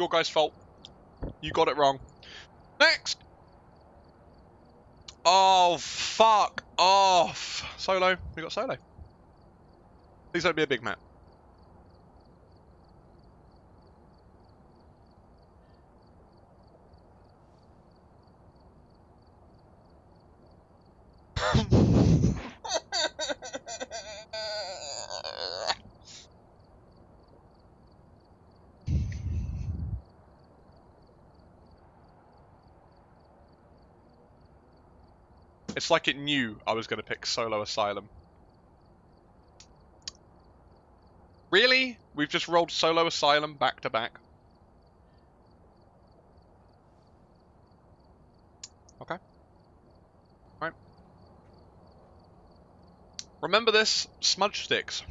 Your guy's fault. You got it wrong. Next. Oh, fuck off. Solo. We got solo. Please don't be a big map. Like it knew I was going to pick Solo Asylum. Really? We've just rolled Solo Asylum back to back. Okay. Right. Remember this, smudge sticks.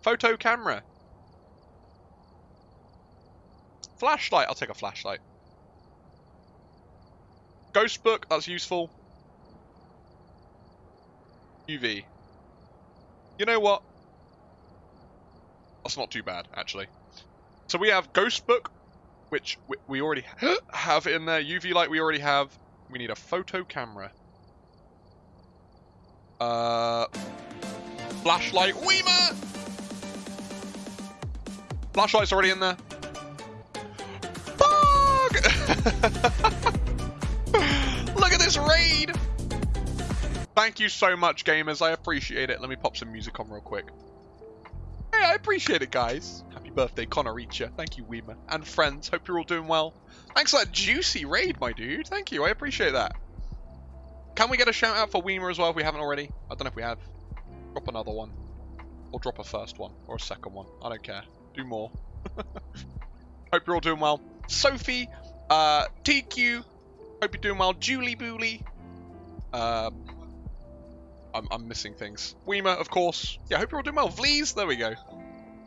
Photo camera. Flashlight, I'll take a flashlight. Ghost book, that's useful. UV. You know what? That's not too bad, actually. So we have Ghost Book, which we already have in there. UV light we already have. We need a photo camera. Uh, flashlight. Weimer! Flashlight's already in there. Fuck! This raid! Thank you so much, gamers. I appreciate it. Let me pop some music on real quick. Hey, I appreciate it, guys. Happy birthday, Connor Reacher. Thank you, Weimer. And friends, hope you're all doing well. Thanks for that juicy raid, my dude. Thank you. I appreciate that. Can we get a shout out for Weimer as well if we haven't already? I don't know if we have. Drop another one. Or drop a first one. Or a second one. I don't care. Do more. hope you're all doing well. Sophie, uh, TQ, hope you're doing well. Julie Booley, uh, I'm, I'm missing things. Weimer, of course. Yeah, hope you're all doing well. Vlees, there we go.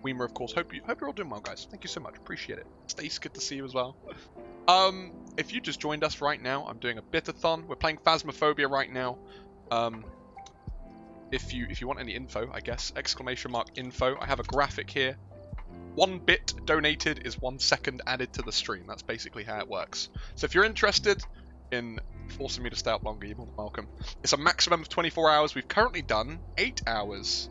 Weimer, of course. Hope you hope you're all doing well, guys. Thank you so much. Appreciate it. Stace, good to see you as well. Um, if you just joined us right now, I'm doing a bitathon. We're playing Phasmophobia right now. Um, if you if you want any info, I guess exclamation mark info. I have a graphic here. One bit donated is one second added to the stream. That's basically how it works. So if you're interested in forcing me to stay up longer, you're more than welcome. It's a maximum of 24 hours. We've currently done 8 hours,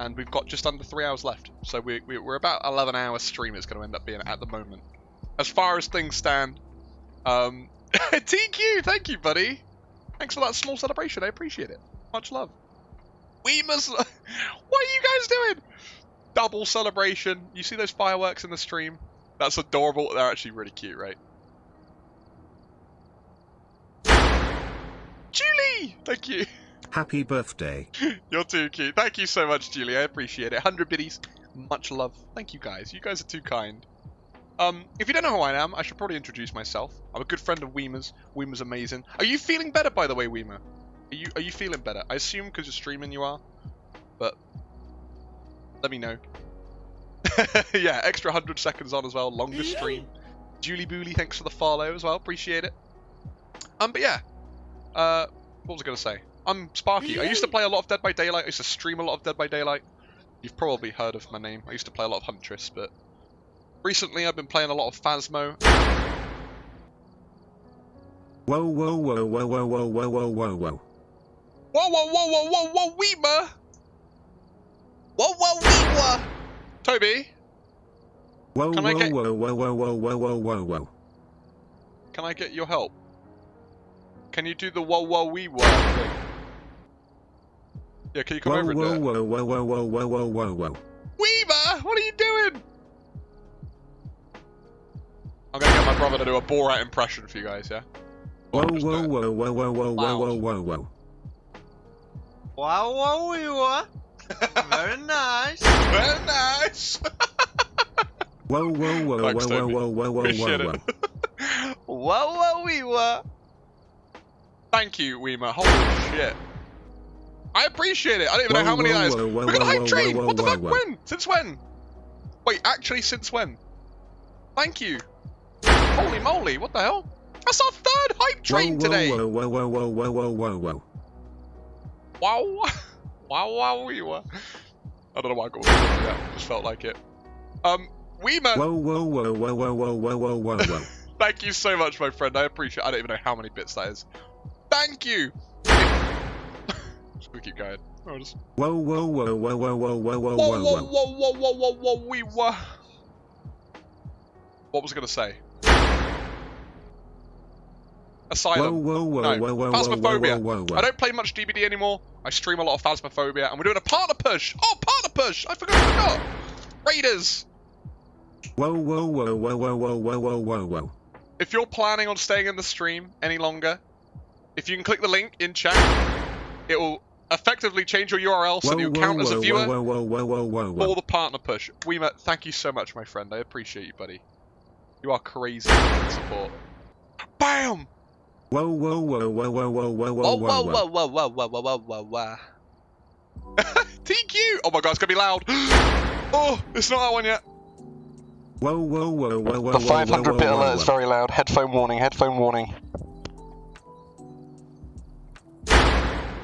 and we've got just under 3 hours left. So we, we, are about 11 hours stream it's going to end up being at the moment. As far as things stand, um, TQ, thank you, buddy. Thanks for that small celebration. I appreciate it. Much love. We must... what are you guys doing? Double celebration. You see those fireworks in the stream? That's adorable. They're actually really cute, right? Julie! Thank you. Happy birthday. You're too cute. Thank you so much, Julie. I appreciate it. 100 biddies. Much love. Thank you, guys. You guys are too kind. Um, if you don't know who I am, I should probably introduce myself. I'm a good friend of Weimer's. Weimer's amazing. Are you feeling better, by the way, Weimer? Are you are you feeling better? I assume because you're streaming you are, but let me know. yeah, extra 100 seconds on as well. Longer stream. Julie Booley, thanks for the follow as well. Appreciate it. Um, but yeah, uh, what was I going to say? I'm Sparky. I used to play a lot of Dead by Daylight. I used to stream a lot of Dead by Daylight. You've probably heard of my name. I used to play a lot of Huntress, but recently I've been playing a lot of Phasmo. Whoa, whoa, whoa, whoa, whoa, whoa, whoa, whoa, whoa, whoa. Whoa, whoa, whoa, whoa, whoa, whoa, Weema! Whoa, whoa, Weema! Toby? Whoa, whoa, get... whoa, whoa, whoa, whoa, whoa, whoa, whoa, whoa. Can I get your help? Can you do the whoa whoa wee whoa thing? Yeah, can you come whoa, over whoa, and do whoa, whoa, whoa, whoa, whoa, whoa, whoa, whoa. Weaver, what are you doing? I'm gonna get my brother to do a Borat impression for you guys, yeah? Whoa, whoa, whoa, whoa, whoa, whoa, whoa, whoa, whoa, whoa. Wow, wow, wee, whoa. Very nice. Very nice. whoa, whoa, whoa, Thanks, whoa, whoa, whoa, whoa, whoa, whoa, whoa. Whoa, whoa, wee, whoa. Thank you, Weimer. Holy shit. I appreciate it. I don't even whoa, know how many whoa, whoa, whoa, Look at the hype train. what the fuck? When? Since when? Wait, actually, since when? Thank you. Holy moly, what the hell? That's our third hype train today. Whoa, whoa, whoa, whoa, whoa, whoa, whoa, whoa. Wow. Wow, wow, we were. I don't know why I got that. Just felt like it. Um, Weema. Whoa, whoa, whoa, whoa, whoa, whoa, whoa, whoa, whoa, whoa. Thank you so much, my friend. I appreciate. I don't even know how many bits that is. Thank you. just keep going. Oh, just... Whoa, whoa, whoa, whoa, whoa, whoa, whoa, whoa, whoa, whoa, whoa, whoa, whoa, whoa, whoa, we were. What was I gonna say? Asylum. Whoa, whoa, whoa, no. whoa, whoa, Phasmophobia. whoa, whoa, whoa. I don't play much DBD anymore. I stream a lot of Phasmophobia, and we're doing a partner push. Oh, partner push! I forgot. I forgot. Raiders. Whoa, whoa, whoa, whoa, whoa, whoa, whoa, whoa, whoa, whoa. If you're planning on staying in the stream any longer, if you can click the link in chat, it will effectively change your URL so Whoa, that you whoa, count as a viewer Whoa, whoa, whoa, whoa, whoa, for whoa. the partner push. Weema, thank you so much, my friend. I appreciate you, buddy. You are crazy with support. Bam! Whoa, whoa, whoa, whoa, whoa, whoa, whoa, whoa, Whoa, whoa, whoa, whoa, whoa, whoa, whoa, whoa, whoa, whoa. TQ! Oh my god, it's gonna be loud. oh, it's not that one yet. Whoa, whoa, whoa, whoa, whoa, The whoa, 500 whoa, bit whoa, alert whoa. is very loud. Headphone warning, headphone warning.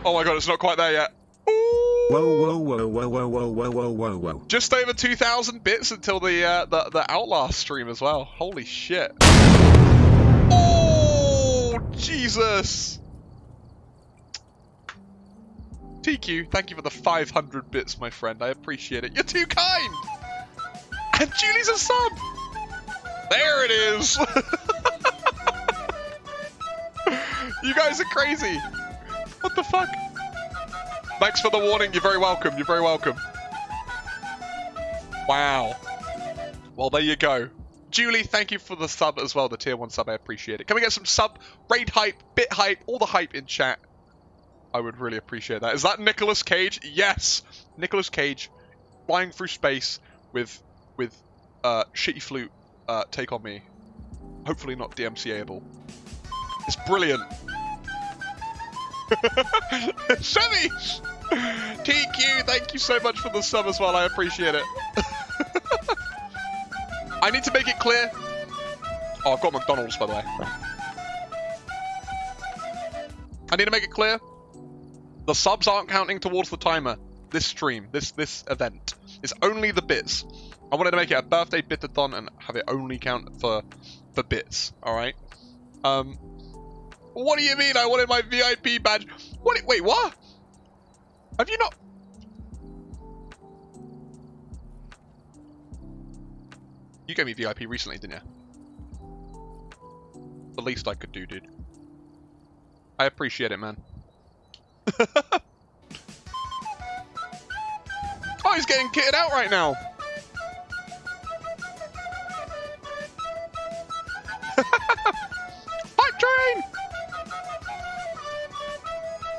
Oh my god, it's not quite there yet. Ooh. Whoa, whoa, whoa, whoa, whoa, whoa, whoa, whoa, whoa, whoa. Just over 2,000 bits until the, uh, the the Outlast stream as well. Holy shit. Oh, Jesus. TQ, thank you for the 500 bits, my friend. I appreciate it. You're too kind. And Julie's a sub. There it is. you guys are crazy. What the fuck? Thanks for the warning. You're very welcome. You're very welcome. Wow. Well, there you go. Julie, thank you for the sub as well, the tier 1 sub. I appreciate it. Can we get some sub, raid hype, bit hype, all the hype in chat? I would really appreciate that. Is that Nicolas Cage? Yes! Nicolas Cage flying through space with with uh, shitty flute uh, take on me. Hopefully not DMCA-able. It's brilliant. Chevy! TQ, thank you so much for the sub as well. I appreciate it. I need to make it clear. Oh, I've got McDonald's, by the way. I need to make it clear. The subs aren't counting towards the timer. This stream, this this event, is only the bits. I wanted to make it a birthday bitathon and have it only count for for bits. All right. Um. What do you mean? I wanted my VIP badge. What? Wait, what? Have you not? You gave me VIP recently, didn't you? The least I could do, dude. I appreciate it, man. oh, he's getting kitted out right now.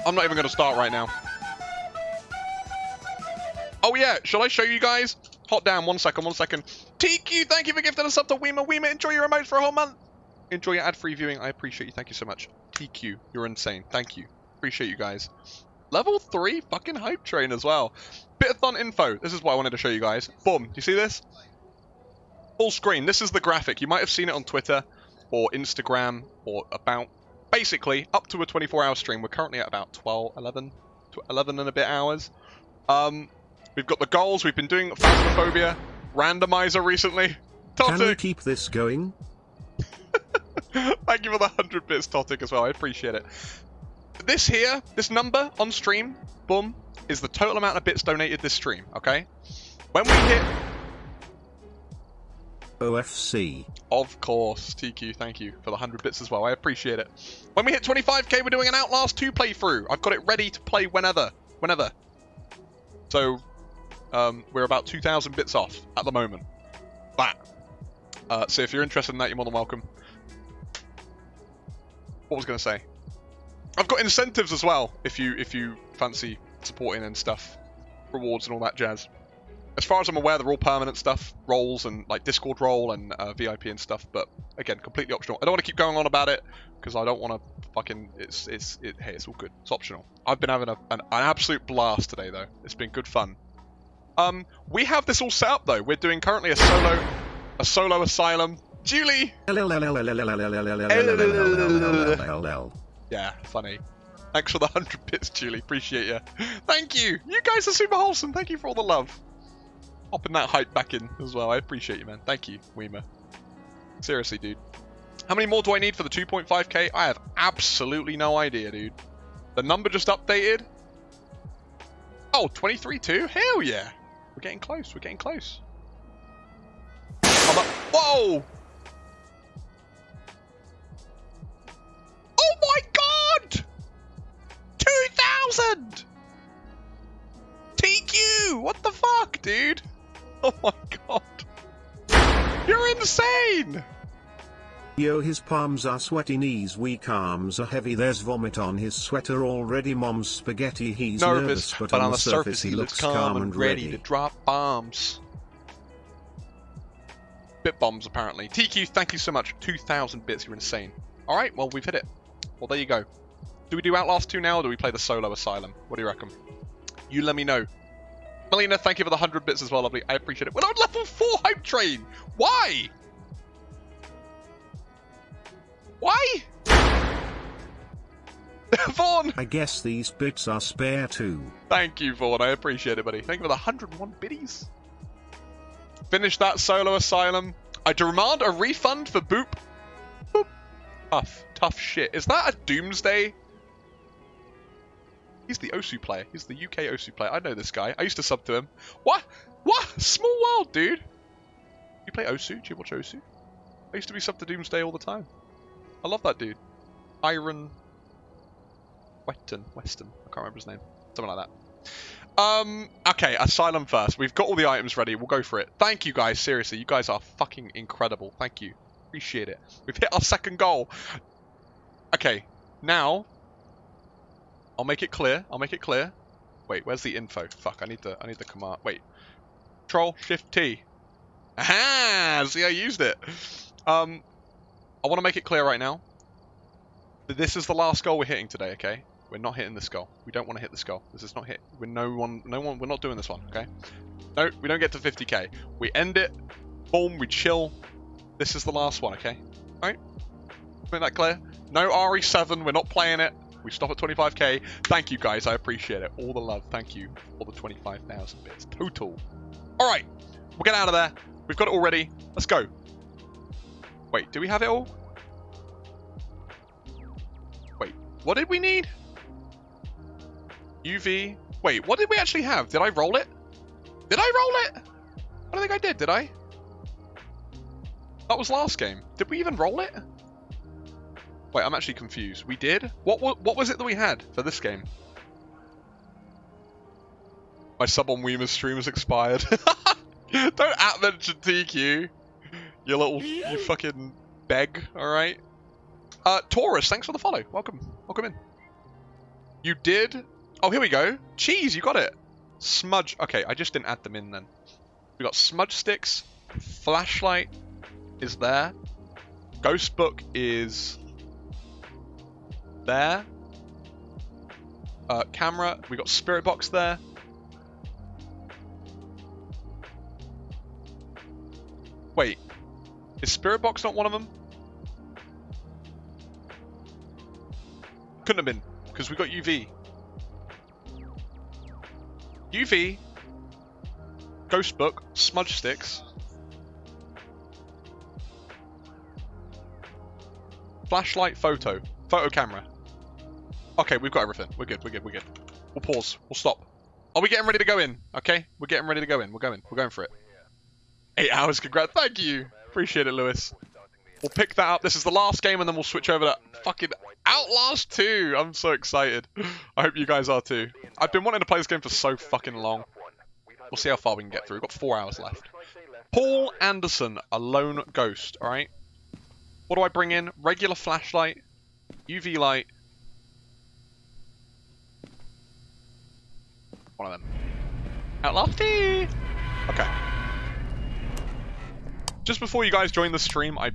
I'm not even going to start right now. Oh yeah, shall I show you guys? Hot damn, one second, one second. TQ, thank you for gifting us up to Weema. Weema, enjoy your remotes for a whole month. Enjoy your ad-free viewing. I appreciate you. Thank you so much. TQ, you're insane. Thank you. Appreciate you guys. Level 3 fucking hype train as well. Bitathon info. This is what I wanted to show you guys. Boom. You see this? Full screen. This is the graphic. You might have seen it on Twitter or Instagram or about. Basically, up to a 24-hour stream. We're currently at about 12, 11, 11 and a bit hours. Um, we've got the goals. We've been doing Phasmophobia, Randomizer recently. Can we keep this going? Thank you for the 100 bits, Totic, as well. I appreciate it. This here, this number on stream, boom, is the total amount of bits donated this stream, okay? When we hit, OFC. of course, TQ, thank you for the 100 bits as well. I appreciate it. When we hit 25k, we're doing an Outlast 2 playthrough. I've got it ready to play whenever. Whenever. So, um, we're about 2,000 bits off at the moment. That. Uh, so if you're interested in that, you're more than welcome. What was going to say? I've got incentives as well if you if you fancy supporting and stuff, rewards and all that jazz. As far as I'm aware, they're all permanent stuff, roles and like Discord role and uh, VIP and stuff. But again, completely optional. I don't want to keep going on about it because I don't want to fucking. It's it's it, hey, it's all good. It's optional. I've been having a, an, an absolute blast today though. It's been good fun. Um, we have this all set up though. We're doing currently a solo a solo asylum. Julie. Yeah, funny. Thanks for the 100 bits, Julie. Appreciate you. Thank you. You guys are super wholesome. Thank you for all the love. Popping that hype back in as well. I appreciate you, man. Thank you, Weimer. Seriously, dude. How many more do I need for the 2.5k? I have absolutely no idea, dude. The number just updated. Oh, 23 too? Hell yeah. We're getting close. We're getting close. Whoa! Oh my god! 2,000! TQ! What the fuck, dude? Oh my god. You're insane! Yo, his palms are sweaty, knees weak, arms are heavy. There's vomit on his sweater already. Mom's spaghetti. He's nervous, nervous but, but, on, the surface, surface he looks calm and ready. ready to drop bombs. Bit bombs, apparently. TQ, thank you so much. 2,000 bits. You're insane. All right, well we've hit it. Well, there you go. Do we do Outlast 2 now, or do we play the solo Asylum? What do you reckon? You let me know. Melina, thank you for the 100 bits as well, lovely. I appreciate it. We're on level 4 Hype Train! Why? Why? Vaughn! I guess these bits are spare too. Thank you, Vaughn. I appreciate it, buddy. Thank you for the 101 biddies. Finish that solo asylum. I demand a refund for Boop. Boop. Tough. Tough shit. Is that a Doomsday He's the Osu player. He's the UK Osu player. I know this guy. I used to sub to him. What? What? Small world, dude. You play Osu? Do you watch Osu? I used to be sub to Doomsday all the time. I love that dude. Iron Weston. Weston. I can't remember his name. Something like that. Um, okay, Asylum first. We've got all the items ready. We'll go for it. Thank you guys. Seriously, you guys are fucking incredible. Thank you. Appreciate it. We've hit our second goal. Okay, now I'll make it clear. I'll make it clear. Wait, where's the info? Fuck, I need the I need the command. Wait. Control Shift T. Aha! See, I used it. Um, I want to make it clear right now. This is the last goal we're hitting today. Okay, we're not hitting this goal. We don't want to hit this goal. This is not hit. We're no one. No one. We're not doing this one. Okay. No, we don't get to 50k. We end it. Boom. We chill. This is the last one. Okay. All right. Make that clear. No RE7. We're not playing it. We stop at 25k. Thank you guys, I appreciate it. All the love, thank you for the 25,000 bits total. All right, we'll get out of there. We've got it all ready. Let's go. Wait, do we have it all? Wait, what did we need? UV. Wait, what did we actually have? Did I roll it? Did I roll it? I don't think I did, did I? That was last game. Did we even roll it? Wait, I'm actually confused. We did? What, what, what was it that we had for this game? My sub on Weimer's stream has expired. Don't at mention TQ. You little, you fucking beg, alright? Uh, Taurus, thanks for the follow. Welcome. Welcome in. You did? Oh, here we go. Cheese, you got it. Smudge. Okay, I just didn't add them in then. We got smudge sticks. Flashlight is there. Ghost book is there. Uh, camera, we got spirit box there. Wait, is spirit box not one of them? Couldn't have been, because we got UV. UV, Ghost Book, Smudge Sticks, Flashlight Photo, Photo Camera. Okay, we've got everything. We're good, we're good, we're good. We'll pause. We'll stop. Are we getting ready to go in? Okay, we're getting ready to go in. We're going. We're going for it. Eight hours, congrats. Thank you. Appreciate it, Lewis. We'll pick that up. This is the last game, and then we'll switch over to fucking Outlast 2. I'm so excited. I hope you guys are too. I've been wanting to play this game for so fucking long. We'll see how far we can get through. We've got four hours left. Paul Anderson, a lone ghost, alright? What do I bring in? Regular flashlight, UV light, One of them. Outlofty! Okay. Just before you guys joined the stream, I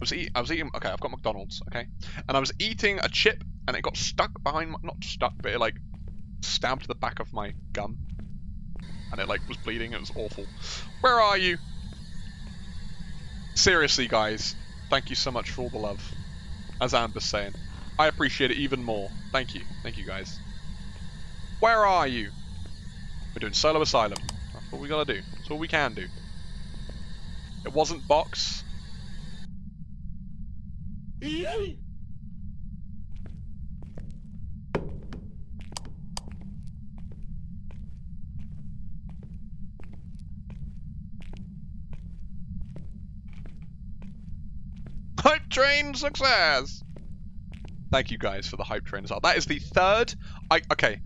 was eat I was eating okay, I've got McDonald's, okay? And I was eating a chip and it got stuck behind my not stuck, but it like stabbed the back of my gum. And it like was bleeding, it was awful. Where are you? Seriously guys, thank you so much for all the love. As Amber's saying. I appreciate it even more. Thank you. Thank you guys. Where are you? We're doing Solo Asylum. That's what we gotta do. That's all we can do. It wasn't box. Hype train success! Thank you guys for the hype train as well. That is the third. I okay.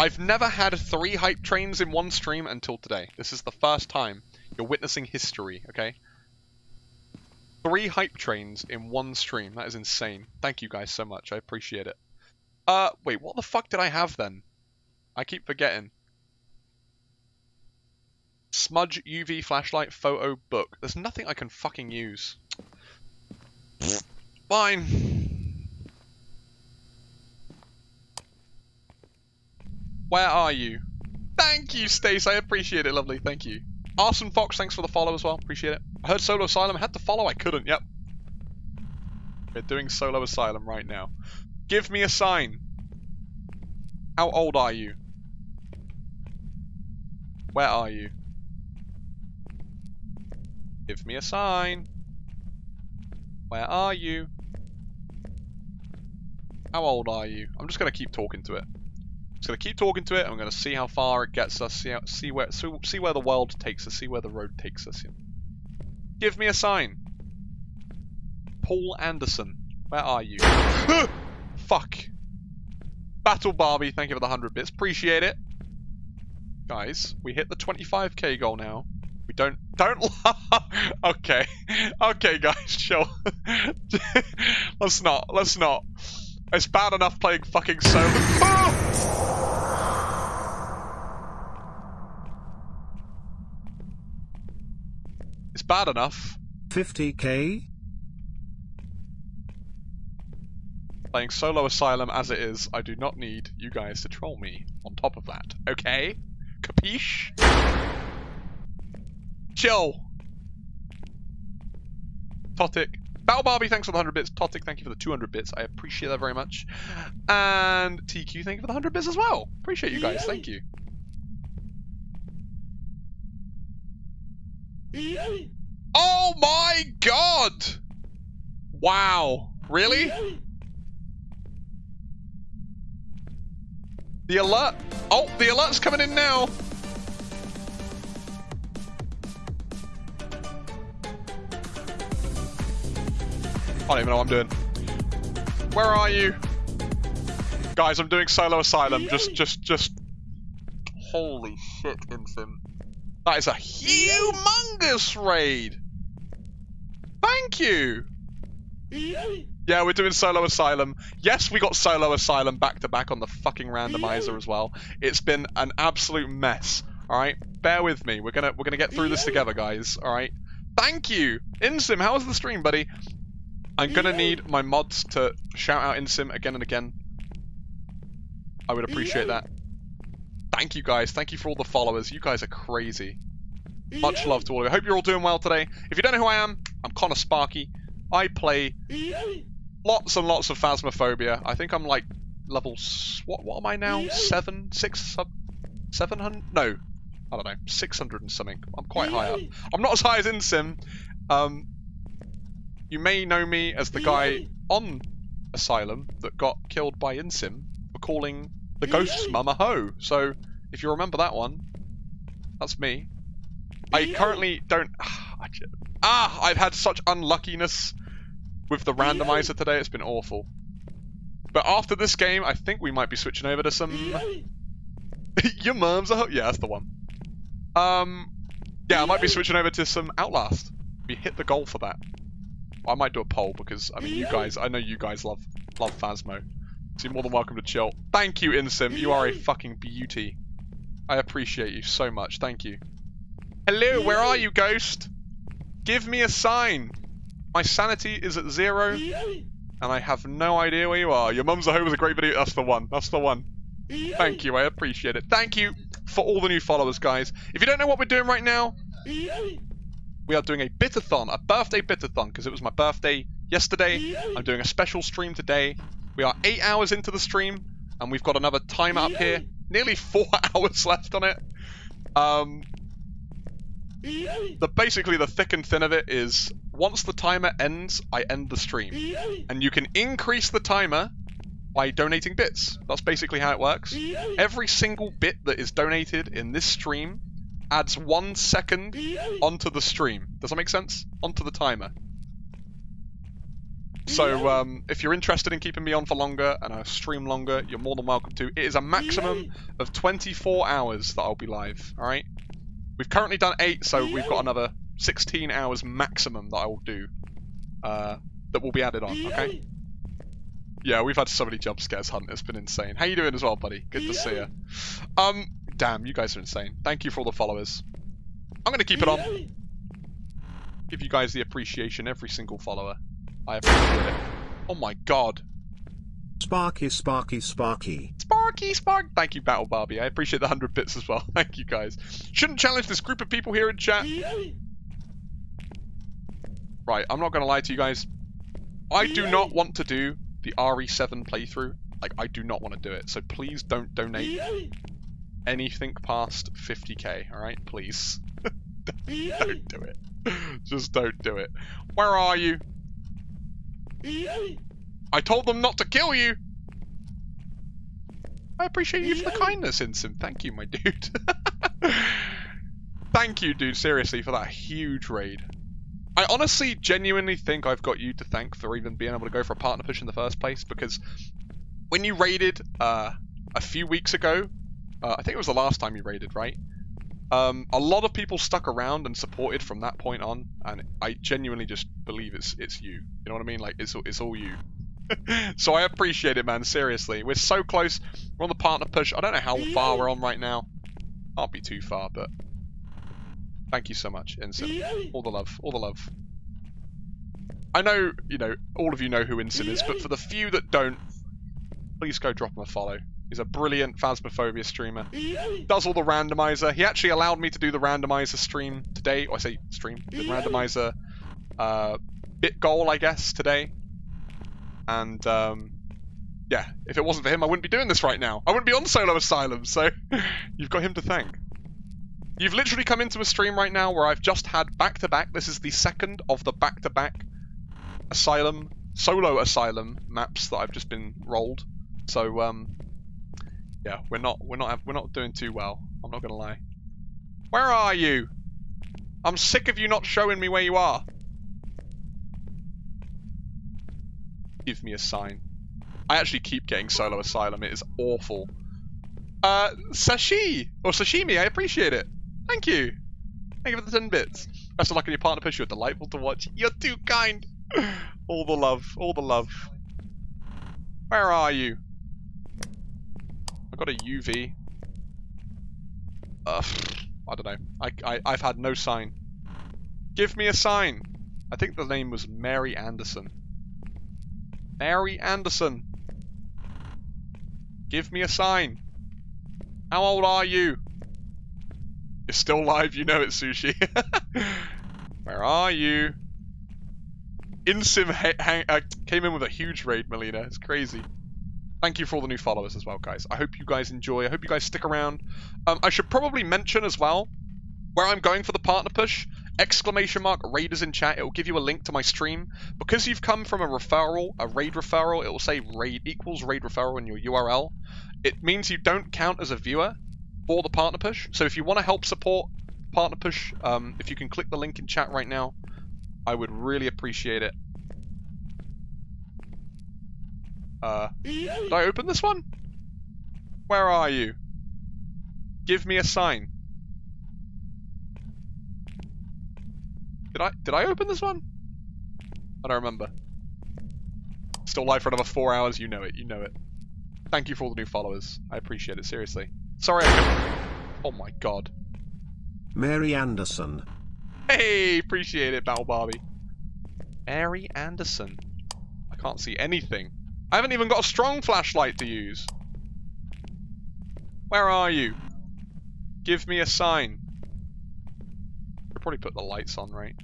I've never had three hype trains in one stream until today. This is the first time you're witnessing history. Okay. Three hype trains in one stream. That is insane. Thank you guys so much. I appreciate it. Uh, wait, what the fuck did I have then? I keep forgetting. Smudge UV flashlight photo book. There's nothing I can fucking use. Fine. Where are you? Thank you, Stace. I appreciate it. Lovely. Thank you. Arson Fox, thanks for the follow as well. Appreciate it. I heard Solo Asylum. I had to follow. I couldn't. Yep. We're doing Solo Asylum right now. Give me a sign. How old are you? Where are you? Give me a sign. Where are you? How old are you? I'm just going to keep talking to it. Just going to keep talking to it. I'm going to see how far it gets us. See, how, see where see where the world takes us. See where the road takes us. Give me a sign. Paul Anderson. Where are you? Fuck. Battle Barbie. Thank you for the 100 bits. Appreciate it. Guys, we hit the 25k goal now. We don't don't okay. Okay guys, chill. let's not. Let's not. It's bad enough playing fucking solo. Ah! It's bad enough. 50k? Playing solo asylum as it is, I do not need you guys to troll me on top of that. Okay? Capiche? Chill. Totic. Battle Barbie, thanks for the 100 bits. Totic, thank you for the 200 bits. I appreciate that very much. And TQ, thank you for the 100 bits as well. Appreciate you guys. Thank you. Oh my god! Wow. Really? The alert. Oh, the alert's coming in now. I don't even know what I'm doing. Where are you? Guys, I'm doing solo asylum. Just, just, just. Holy shit, Insym. That is a humongous raid. Thank you. Yeah, we're doing solo asylum. Yes, we got solo asylum back to back on the fucking randomizer as well. It's been an absolute mess. All right, bear with me. We're gonna we're gonna get through this together, guys. All right. Thank you, Insym. How was the stream, buddy? I'm gonna need my mods to shout out Insym again and again. I would appreciate that. Thank you guys. Thank you for all the followers. You guys are crazy. Much love to all of you. I hope you're all doing well today. If you don't know who I am, I'm Connor Sparky. I play lots and lots of Phasmophobia. I think I'm like level... What, what am I now? Seven? Six? Seven hundred? No. I don't know. 600 and something. I'm quite high up. I'm not as high as Insym. Um, you may know me as the guy on Asylum that got killed by Insym for calling the ghost's mum a hoe. So, if you remember that one, that's me. I currently don't... Ah, I've had such unluckiness with the randomizer today. It's been awful. But after this game, I think we might be switching over to some... Your mum's a hoe? Yeah, that's the one. Um, yeah, I might be switching over to some Outlast. We hit the goal for that. I might do a poll because I mean you guys I know you guys love love Phasmo. So you're more than welcome to chill. Thank you, Insym. You are a fucking beauty. I appreciate you so much. Thank you. Hello, where are you, Ghost? Give me a sign. My sanity is at zero, and I have no idea where you are. Your mum's a home was a great video. That's the one. That's the one. Thank you. I appreciate it. Thank you for all the new followers, guys. If you don't know what we're doing right now, we are doing a bitathon, a birthday bitathon, because it was my birthday yesterday. I'm doing a special stream today. We are eight hours into the stream, and we've got another time up here. Nearly four hours left on it. Um, the basically the thick and thin of it is once the timer ends, I end the stream. And you can increase the timer by donating bits. That's basically how it works. Every single bit that is donated in this stream adds one second onto the stream. Does that make sense? Onto the timer. So um, if you're interested in keeping me on for longer and I stream longer, you're more than welcome to. It is a maximum of 24 hours that I'll be live, alright? We've currently done 8, so we've got another 16 hours maximum that I will do. Uh, that will be added on, okay? Yeah, we've had so many jump scares, Hunt. It's been insane. How you doing as well, buddy? Good to see you. Um, damn, you guys are insane. Thank you for all the followers. I'm going to keep it on. Give you guys the appreciation, every single follower. I appreciate it. Oh my god. Sparky, Sparky, Sparky. Sparky, Spark. Thank you, Battle Barbie. I appreciate the 100 bits as well. Thank you, guys. Shouldn't challenge this group of people here in chat. Right, I'm not going to lie to you guys. I do not want to do the RE7 playthrough. Like, I do not want to do it. So please don't donate anything past 50k, alright? Please. don't do it. Just don't do it. Where are you? I told them not to kill you! I appreciate you for the kindness, Insym. Thank you, my dude. Thank you, dude, seriously, for that huge raid. I honestly, genuinely think I've got you to thank for even being able to go for a partner push in the first place, because when you raided uh, a few weeks ago, uh, I think it was the last time you raided, right? Um, a lot of people stuck around and supported from that point on, and I genuinely just believe it's it's you. You know what I mean? Like it's it's all you. so I appreciate it, man. Seriously, we're so close. We're on the partner push. I don't know how far we're on right now. Can't be too far, but thank you so much, Insym. All the love, all the love. I know, you know, all of you know who Insym is, but for the few that don't, please go drop him a follow. He's a brilliant Phasmophobia streamer. Does all the randomizer. He actually allowed me to do the randomizer stream today. Or I say stream, the randomizer uh, bit goal, I guess, today. And um, yeah, if it wasn't for him, I wouldn't be doing this right now. I wouldn't be on Solo Asylum, so you've got him to thank. You've literally come into a stream right now where I've just had back-to-back. -back, this is the second of the back-to-back -back Asylum, Solo Asylum maps that I've just been rolled. So um, yeah, we're not we're not we're not doing too well. I'm not gonna lie. Where are you? I'm sick of you not showing me where you are. Give me a sign. I actually keep getting solo asylum. It is awful. Uh, sashi or sashimi. I appreciate it. Thank you. Thank you for the 10 bits. Best of luck in your partner push. You're delightful to watch. You're too kind. all the love. All the love. Where are you? Got a UV. I don't know. I, I, I've had no sign. Give me a sign. I think the name was Mary Anderson. Mary Anderson. Give me a sign. How old are you? You're still live, you know it, Sushi. Where are you? Insym uh, came in with a huge raid, Melina. It's crazy. Thank you for all the new followers as well, guys. I hope you guys enjoy. I hope you guys stick around. Um, I should probably mention as well where I'm going for the partner push. Exclamation mark raiders in chat. It will give you a link to my stream. Because you've come from a referral, a raid referral, it will say raid equals raid referral in your URL. It means you don't count as a viewer for the partner push. So if you want to help support partner push, um, if you can click the link in chat right now, I would really appreciate it. Uh, did I open this one? Where are you? Give me a sign. Did I did I open this one? I don't remember. Still live for another four hours. You know it. You know it. Thank you for all the new followers. I appreciate it. Seriously. Sorry. Oh my god. Mary Anderson. Hey, appreciate it, Battle Barbie. Mary Anderson. I can't see anything. I haven't even got a strong flashlight to use. Where are you? Give me a sign. I'll probably put the lights on, right?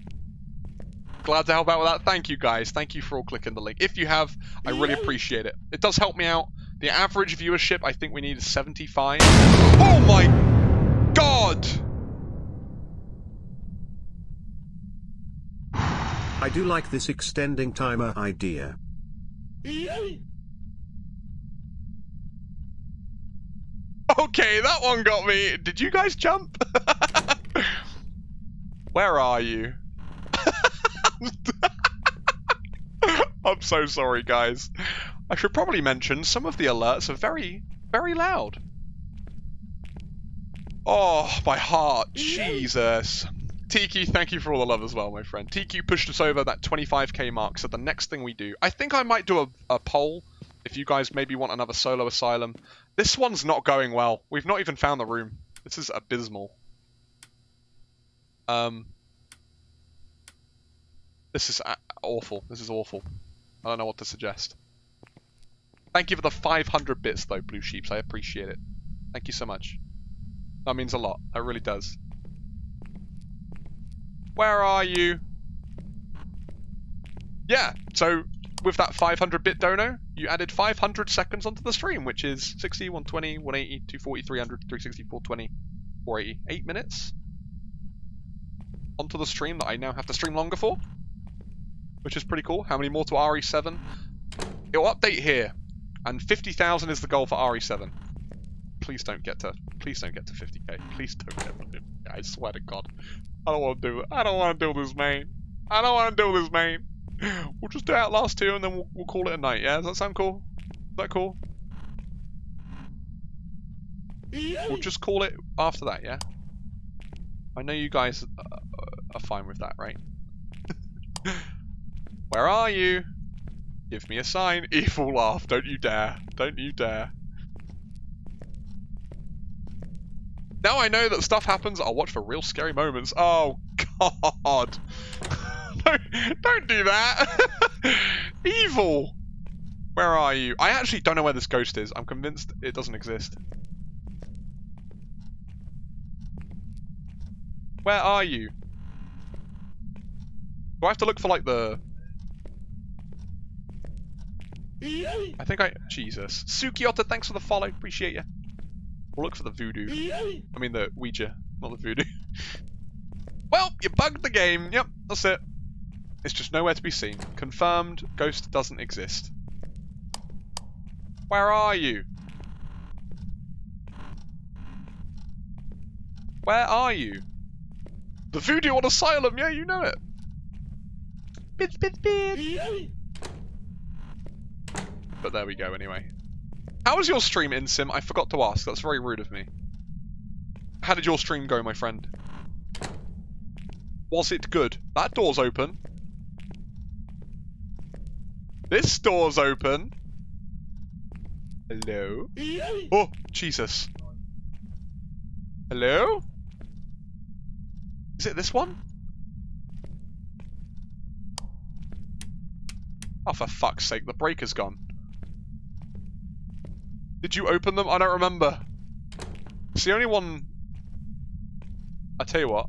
Glad to help out with that. Thank you, guys. Thank you for all clicking the link. If you have, I really appreciate it. It does help me out. The average viewership, I think we need is 75. Oh my god! I do like this extending timer idea. Okay, that one got me. Did you guys jump? Where are you? I'm so sorry, guys. I should probably mention some of the alerts are very, very loud. Oh, my heart. Jesus. Tiki, thank you for all the love as well, my friend. Tiki pushed us over that 25k mark, so the next thing we do... I think I might do a, a poll, if you guys maybe want another solo asylum. This one's not going well. We've not even found the room. This is abysmal. Um, This is awful. This is awful. I don't know what to suggest. Thank you for the 500 bits, though, Blue Sheeps. I appreciate it. Thank you so much. That means a lot. That really does. Where are you? Yeah, so with that 500 bit dono, you added 500 seconds onto the stream, which is 60, 120, 180, 240, 300, 360, 420, 480. 8 minutes onto the stream that I now have to stream longer for, which is pretty cool. How many more to RE7? It'll update here, and 50,000 is the goal for RE7. Please don't get to, please don't get to 50k. Please don't get to 50k. I swear to God. I don't want to do it. I don't want to do this, man. I don't want to do this, man. We'll just do Outlast 2 and then we'll, we'll call it a night, yeah? Does that sound cool? Is that cool? We'll just call it after that, yeah? I know you guys uh, uh, are fine with that, right? Where are you? Give me a sign. Evil laugh. Don't you dare. Don't you dare. Now I know that stuff happens, I'll watch for real scary moments. Oh, God. don't, don't do that. Evil. Where are you? I actually don't know where this ghost is. I'm convinced it doesn't exist. Where are you? Do I have to look for, like, the... I think I... Jesus. Sukiyota, thanks for the follow. Appreciate you. We'll look for the voodoo. I mean the Ouija, not the voodoo. well, you bugged the game. Yep, that's it. It's just nowhere to be seen. Confirmed, ghost doesn't exist. Where are you? Where are you? The voodoo on asylum, yeah, you know it. Bit, bit, bit. But there we go anyway. How was your stream, Insym? I forgot to ask. That's very rude of me. How did your stream go, my friend? Was it good? That door's open. This door's open. Hello? Oh, Jesus. Hello? Is it this one? Oh, for fuck's sake, the breaker's gone. Did you open them? I don't remember. It's the only one... I tell you what.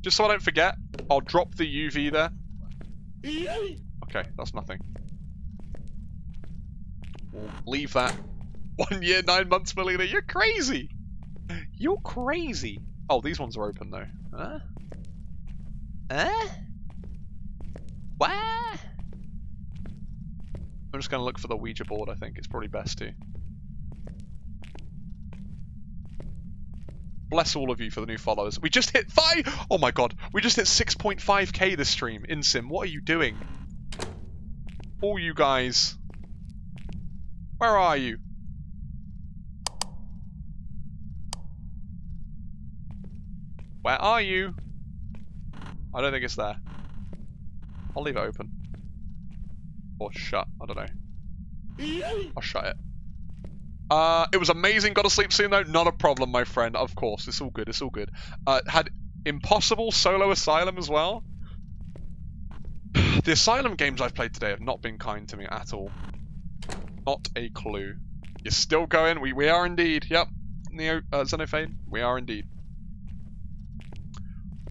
Just so I don't forget, I'll drop the UV there. Okay, that's nothing. We'll leave that. One year, nine months, Melina. You're crazy! You're crazy! Oh, these ones are open though. Huh? Huh? What? I'm just going to look for the Ouija board, I think. It's probably best to. Bless all of you for the new followers. We just hit 5! Oh my god. We just hit 6.5k this stream. Insym, what are you doing? All you guys. Where are you? Where are you? I don't think it's there. I'll leave it open. Or shut, I don't know. I'll shut it. Uh, it was amazing, got to sleep soon though, not a problem my friend, of course, it's all good, it's all good. Uh, had Impossible Solo Asylum as well. the Asylum games I've played today have not been kind to me at all. Not a clue. You're still going, we, we are indeed, yep. Neo, uh, Xenophane, we are indeed.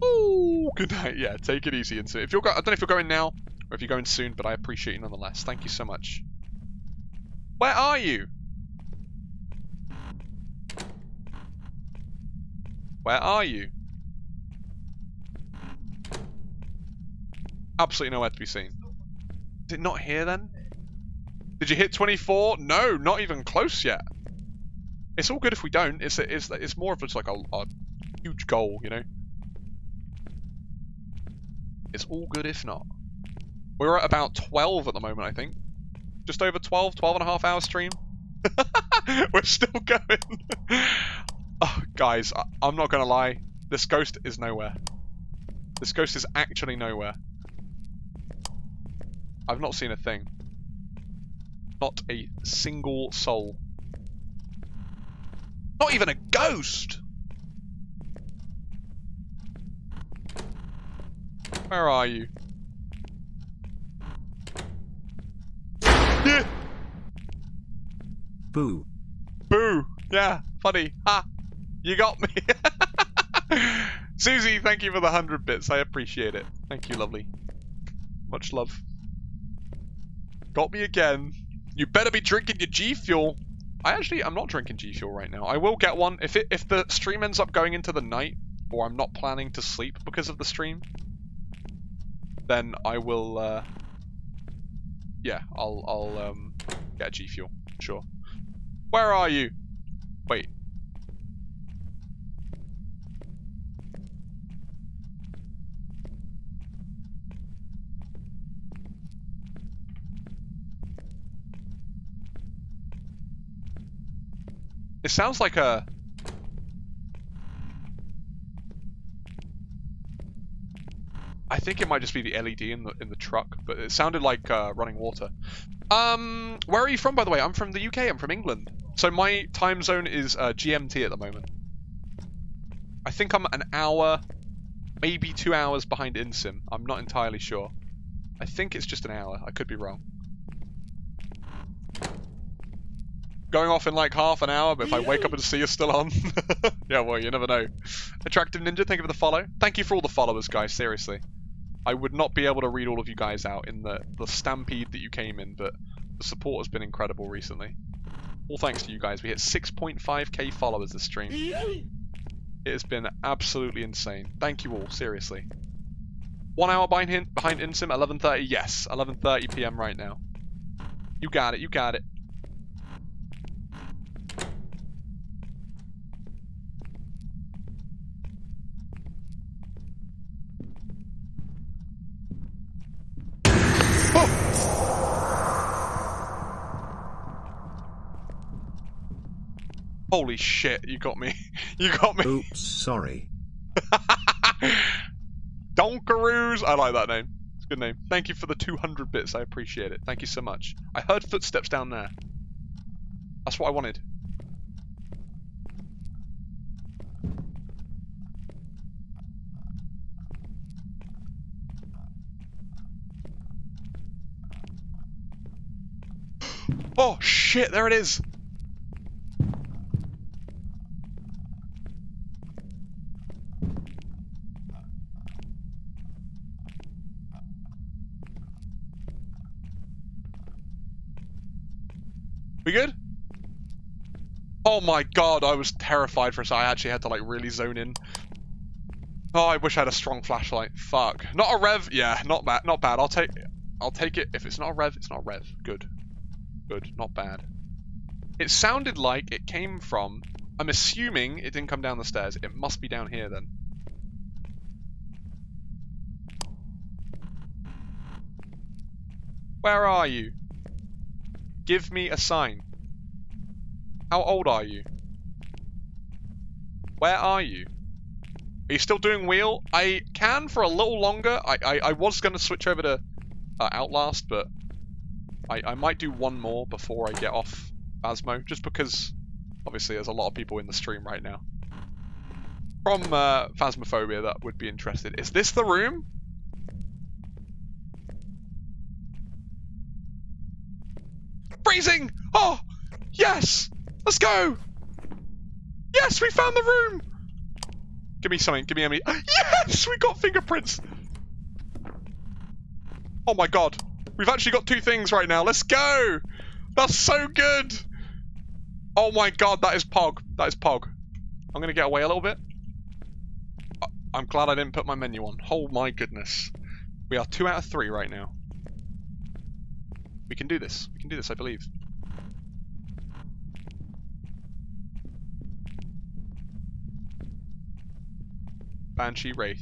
Oh, good night. Yeah, take it easy. And so if you're, I don't know if you're going now, or if you're going soon, but I appreciate you nonetheless. Thank you so much. Where are you? Where are you? Absolutely nowhere to be seen. Is it not here then? Did you hit 24? No, not even close yet. It's all good if we don't. It's it's it's more of just like a, a huge goal, you know. It's all good if not. We're at about 12 at the moment, I think. Just over 12, 12 and a half hour stream. We're still going. oh, guys, I I'm not going to lie. This ghost is nowhere. This ghost is actually nowhere. I've not seen a thing. Not a single soul. Not even a ghost! Where are you? Yeah. Boo. Boo. Yeah, funny. Ha. You got me. Susie, thank you for the 100 bits. I appreciate it. Thank you, lovely. Much love. Got me again. You better be drinking your G Fuel. I actually, I'm not drinking G Fuel right now. I will get one. If it, if the stream ends up going into the night, or I'm not planning to sleep because of the stream, then I will, uh, yeah, I'll, I'll, um, get a G Fuel. Sure. Where are you? Wait. It sounds like a... I think it might just be the LED in the in the truck, but it sounded like uh, running water. Um, where are you from, by the way? I'm from the UK. I'm from England. So my time zone is uh, GMT at the moment. I think I'm an hour, maybe two hours behind Insym. I'm not entirely sure. I think it's just an hour. I could be wrong. Going off in like half an hour, but if I wake up and see you're still on... yeah, well, you never know. Attractive Ninja, thank you for the follow. Thank you for all the followers, guys, seriously. I would not be able to read all of you guys out in the, the stampede that you came in, but the support has been incredible recently. All thanks to you guys. We hit 6.5k followers this stream. It has been absolutely insane. Thank you all, seriously. One hour behind, behind Insym, 11.30, yes. 11.30 p.m. right now. You got it, you got it. Holy shit, you got me. You got me. Oops, sorry. Donkaroos! I like that name. It's a good name. Thank you for the 200 bits. I appreciate it. Thank you so much. I heard footsteps down there. That's what I wanted. Oh shit, there it is! We good? Oh my god, I was terrified for a second. I actually had to like really zone in. Oh, I wish I had a strong flashlight. Fuck. Not a rev. Yeah, not bad. Not bad. I'll take. I'll take it. If it's not a rev, it's not a rev. Good. Good. Not bad. It sounded like it came from. I'm assuming it didn't come down the stairs. It must be down here then. Where are you? Give me a sign. How old are you? Where are you? Are you still doing wheel? I can for a little longer. I, I, I was going to switch over to uh, Outlast, but I, I might do one more before I get off Phasmo, just because obviously there's a lot of people in the stream right now. From uh, Phasmophobia that would be interested. Is this the room? freezing! Oh, yes! Let's go! Yes, we found the room! Give me something, give me any. Yes, we got fingerprints! Oh my god. We've actually got two things right now. Let's go! That's so good! Oh my god, that is Pog. That is Pog. I'm to get away a little bit. I'm glad I didn't put my menu on. Oh my goodness. We are two out of three right now. We can do this. We can do this, I believe. Banshee Wraith.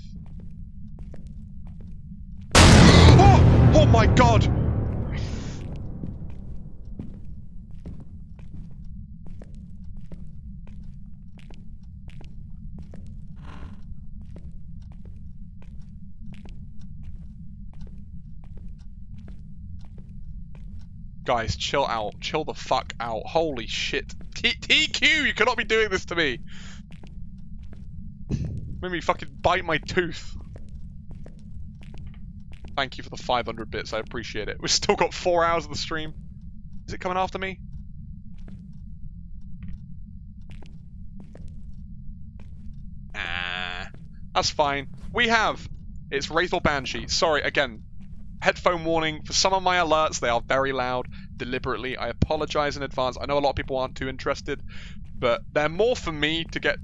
Oh! Oh my god! Guys, chill out. Chill the fuck out. Holy shit. T TQ, you cannot be doing this to me. Made me fucking bite my tooth. Thank you for the 500 bits. I appreciate it. We've still got four hours of the stream. Is it coming after me? Ah, that's fine. We have. It's Wraith or Banshee. Sorry, again, headphone warning for some of my alerts. They are very loud deliberately. I apologize in advance. I know a lot of people aren't too interested, but they're more for me to get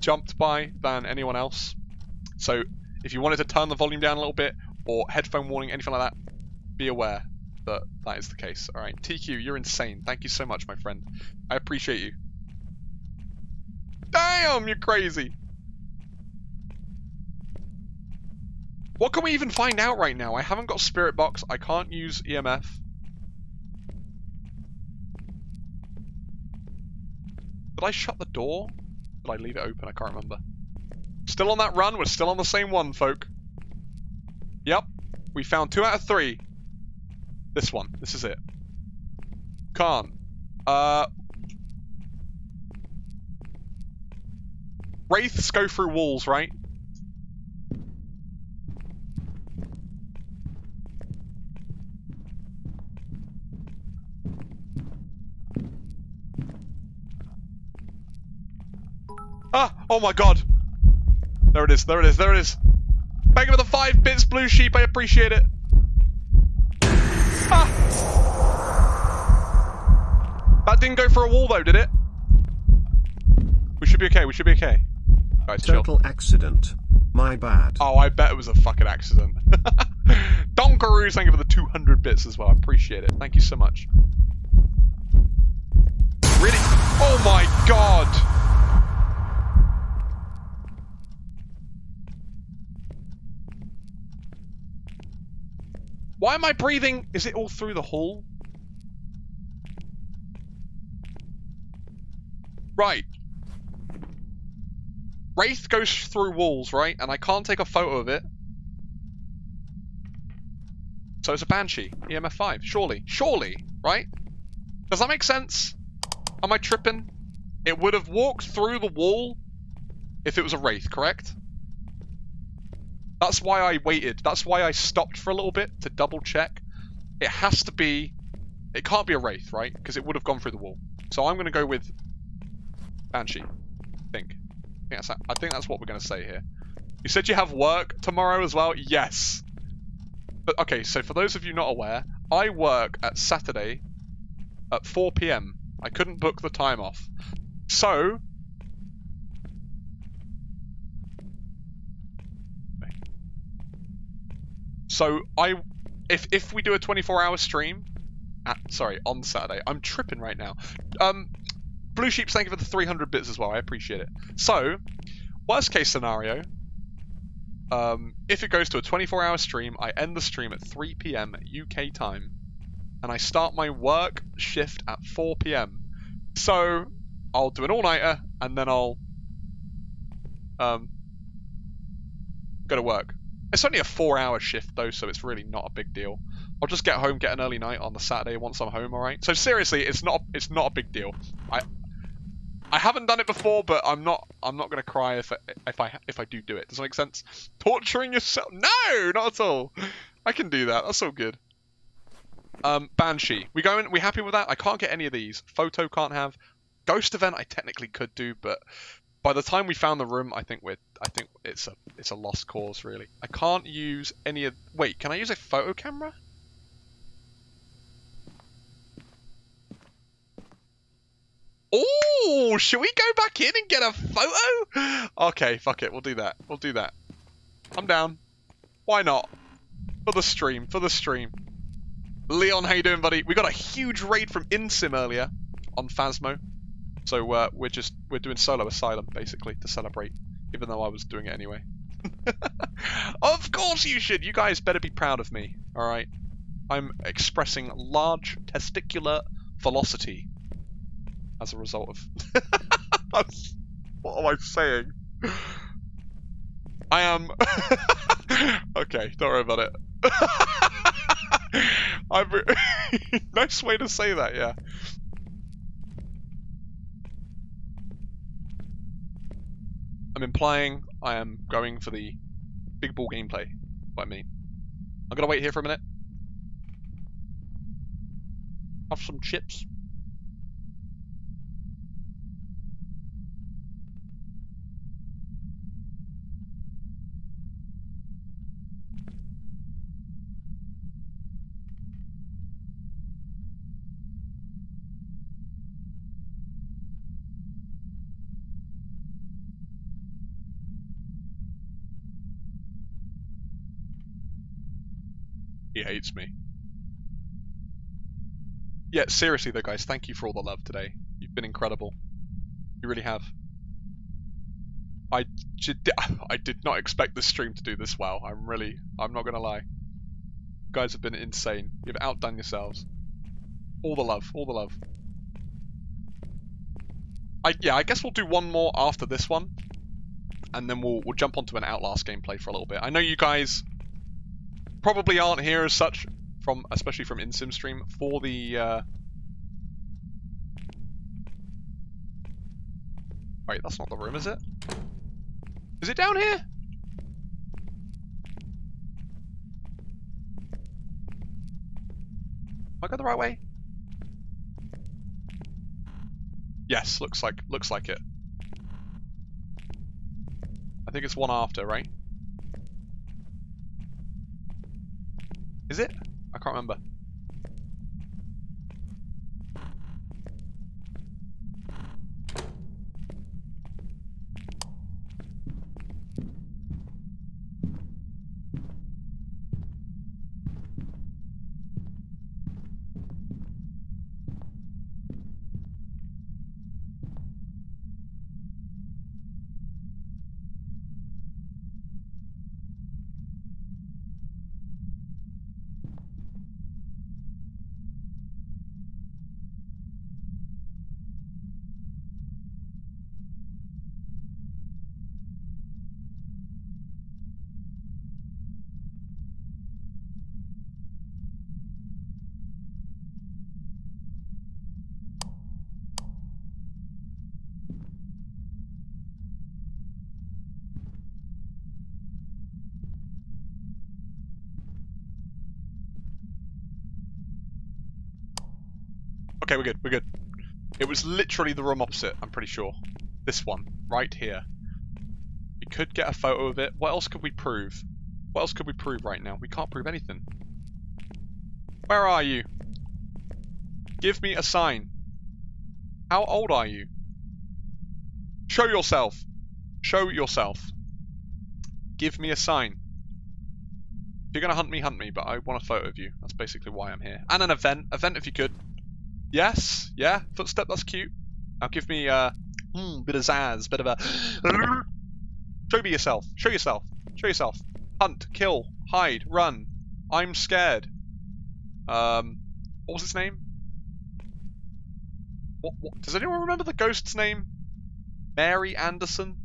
jumped by than anyone else. So if you wanted to turn the volume down a little bit or headphone warning, anything like that, be aware that that is the case. All right, TQ, you're insane. Thank you so much, my friend. I appreciate you. Damn, you're crazy. What can we even find out right now? I haven't got Spirit Box. I can't use EMF. Did I shut the door? Did I leave it open? I can't remember. Still on that run. We're still on the same one, folk. Yep. We found two out of three. This one. This is it. Can't. Uh... Wraiths go through walls, right? Ah! Oh my god! There it is, there it is, there it is! Thank you for the five bits, Blue Sheep, I appreciate it! Ah! That didn't go for a wall though, did it? We should be okay, we should be okay. Guys, Total chill. accident. My bad. Oh, I bet it was a fucking accident. Donkaroos, thank you for the 200 bits as well. I appreciate it. Thank you so much. Really? Oh my god! Why am I breathing? Is it all through the hole? Right. Wraith goes through walls, right? And I can't take a photo of it. So it's a Banshee. EMF 5. Surely. Surely. Right? Does that make sense? Am I tripping? It would have walked through the wall if it was a Wraith, correct? That's why I waited. That's why I stopped for a little bit to double check. It has to be... It can't be a Wraith, right? Because it would have gone through the wall. So I'm going to go with Banshee. I think. I think, that's, I think that's what we're going to say here. You said you have work tomorrow as well? Yes. But okay, so for those of you not aware, I work at Saturday at 4 p.m. I couldn't book the time off. So, So I, if if we do a 24 hour stream, at, sorry, on Saturday, I'm tripping right now. Um, Blue Sheep, thank you for the 300 bits as well. I appreciate it. So, worst case scenario, um, if it goes to a 24 hour stream, I end the stream at 3 p.m. UK time, and I start my work shift at 4 p.m. So, I'll do an all nighter, and then I'll um, go to work. It's only a four-hour shift though, so it's really not a big deal. I'll just get home, get an early night on the Saturday once I'm home. All right. So seriously, it's not it's not a big deal. I I haven't done it before, but I'm not I'm not gonna cry if I, if I if I do do it. Does that make sense? Torturing yourself? No, not at all. I can do that. That's all good. Um, Banshee. We going? We happy with that? I can't get any of these. Photo can't have. Ghost event I technically could do, but by the time we found the room, I think we're I think it's a it's a lost cause really. I can't use any of wait, can I use a photo camera? Oh, should we go back in and get a photo? Okay, fuck it, we'll do that. We'll do that. I'm down. Why not? For the stream, for the stream. Leon, how you doing, buddy? We got a huge raid from Insym earlier on Phasmo. So uh, we're just we're doing solo asylum basically to celebrate, even though I was doing it anyway. of course you should. You guys better be proud of me. All right. I'm expressing large testicular velocity as a result of. what am I saying? I am. okay, don't worry about it. I'm. nice way to say that, yeah. I'm implying I am going for the big ball gameplay. by me. I'm gonna wait here for a minute. Have some chips. He hates me. Yeah, seriously though, guys, thank you for all the love today. You've been incredible. You really have. I I did not expect this stream to do this well. I'm really, I'm not gonna lie. You guys have been insane. You've outdone yourselves. All the love, all the love. I yeah, I guess we'll do one more after this one, and then we'll we'll jump onto an Outlast gameplay for a little bit. I know you guys probably aren't here as such from especially from Insym stream for the uh... Wait, that's not the room, is it? Is it down here? Am I going the right way? Yes, looks like looks like it. I think it's one after, right? Is it? I can't remember. Okay, we're good, we're good. It was literally the room opposite, I'm pretty sure. This one, right here. We could get a photo of it. What else could we prove? What else could we prove right now? We can't prove anything. Where are you? Give me a sign. How old are you? Show yourself. Show yourself. Give me a sign. If you're going to hunt me, hunt me, but I want a photo of you. That's basically why I'm here. And an event. Event if you could. Yes, yeah, footstep, that's cute. Now give me a uh, mm, bit of zazz, bit of a... Show me yourself, show yourself, show yourself. Hunt, kill, hide, run. I'm scared. Um, what was its name? What, what, does anyone remember the ghost's name? Mary Anderson?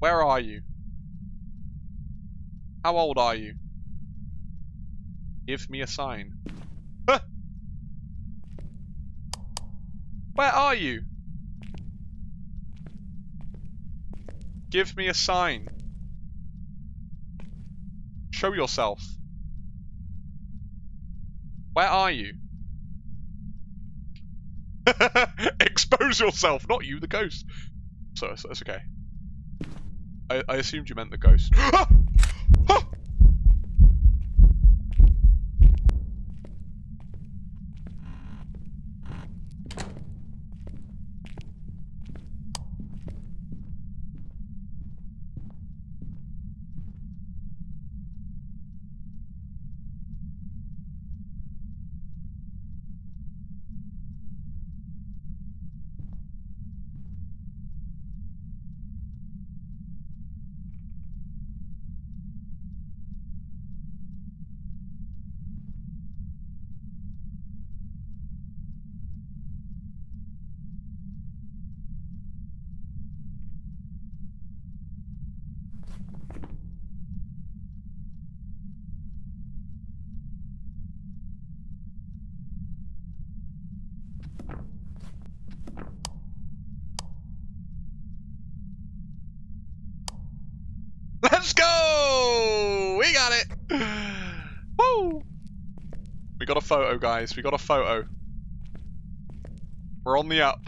Where are you? How old are you? Give me a sign. Where are you? Give me a sign. Show yourself. Where are you? Expose yourself, not you, the ghost. So, so that's okay. I, I assumed you meant the ghost. Ah! Let's go! We got it! Woo! We got a photo, guys. We got a photo. We're on the up.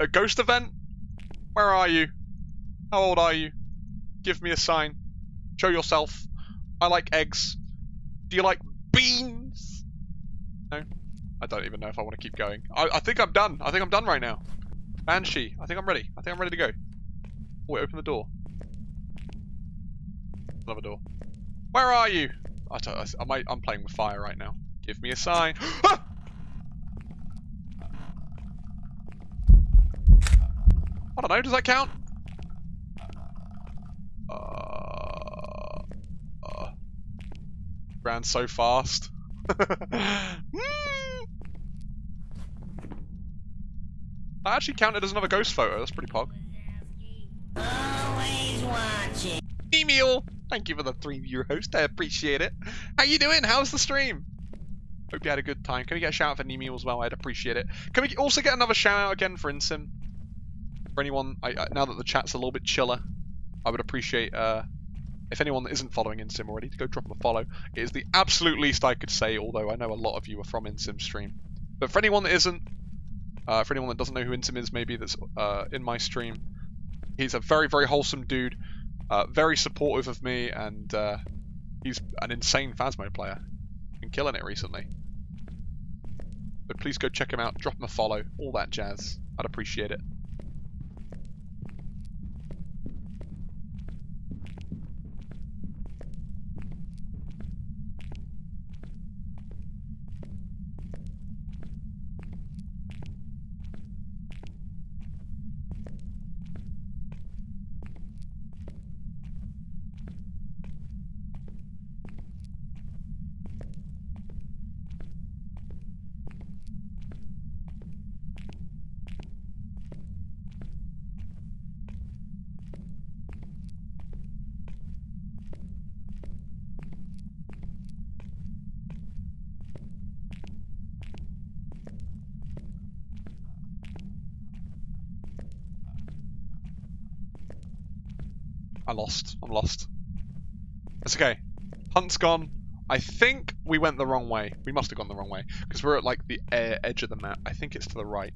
A ghost event? Where are you? How old are you? Give me a sign. Show yourself. I like eggs. Do you like beans? No? I don't even know if I want to keep going. I, I think I'm done. I think I'm done right now. Banshee. I think I'm ready. I think I'm ready to go. Oh, wait, open the door. Another door. Where are you? I I, I might, I'm playing with fire right now. Give me a sign. Ah! I don't know, does that count? Uh, uh, ran so fast. that actually counted as another ghost photo, that's pretty pog. Always watching. Email! Thank you for the three viewer host, I appreciate it. How you doing? How's the stream? Hope you had a good time. Can we get a shout out for Nemo as well? I'd appreciate it. Can we also get another shout out again for Insym? For anyone, I, I, now that the chat's a little bit chiller, I would appreciate uh, if anyone that isn't following Insym already to go drop a follow. It is the absolute least I could say, although I know a lot of you are from Insym stream. But for anyone that isn't, uh, for anyone that doesn't know who Insym is, maybe that's uh, in my stream, he's a very, very wholesome dude, uh, very supportive of me, and uh, he's an insane Phasmo player. Been killing it recently. But please go check him out, drop him a follow, all that jazz. I'd appreciate it. Lost. I'm lost. It's okay. Hunt's gone. I think we went the wrong way. We must have gone the wrong way. Because we're at like the edge of the map. I think it's to the right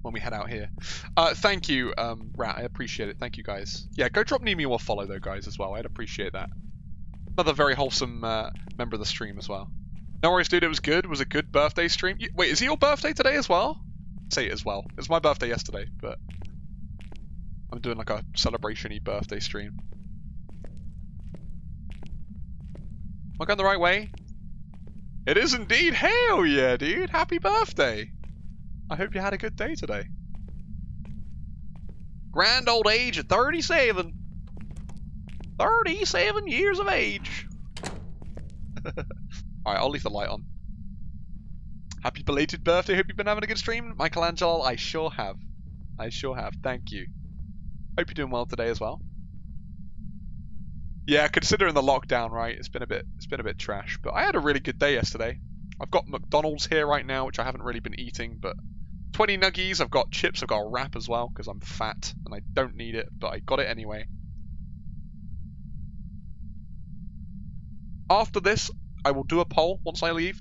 when we head out here. Uh, thank you, um, Rat. I appreciate it. Thank you, guys. Yeah, go drop Nemi or follow, though, guys, as well. I'd appreciate that. Another very wholesome uh, member of the stream as well. No worries, dude. It was good. It was a good birthday stream. You, wait, is it your birthday today as well? Say it as well. It was my birthday yesterday, but I'm doing like a celebration-y birthday stream. Am I going the right way? It is indeed! Hell yeah, dude! Happy birthday! I hope you had a good day today. Grand old age of 37. 37 years of age. Alright, I'll leave the light on. Happy belated birthday. Hope you've been having a good stream. Michelangelo, I sure have. I sure have. Thank you. Hope you're doing well today as well. Yeah, considering the lockdown, right? It's been a bit it's been a bit trash, but I had a really good day yesterday. I've got McDonald's here right now, which I haven't really been eating, but 20 nuggies, I've got chips, I've got a wrap as well, because I'm fat and I don't need it, but I got it anyway. After this, I will do a poll once I leave.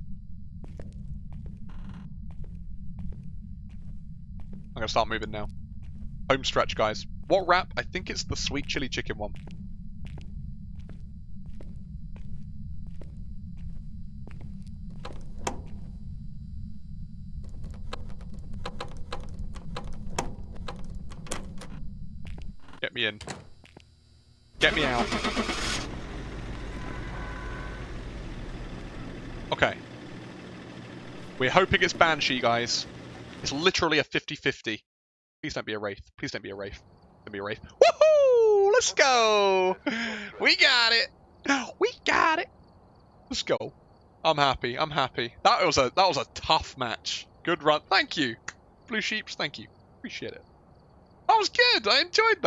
I'm going to start moving now. Home stretch, guys. What wrap? I think it's the sweet chili chicken one. Get me in. Get me out. Okay. We're hoping it's Banshee, guys. It's literally a 50-50. Please don't be a Wraith. Please don't be a Wraith to be Wraith. Woohoo! Let's go! We got it! We got it! Let's go. I'm happy. I'm happy. That was a that was a tough match. Good run. Thank you. Blue Sheeps, thank you. Appreciate it. That was good. I enjoyed that.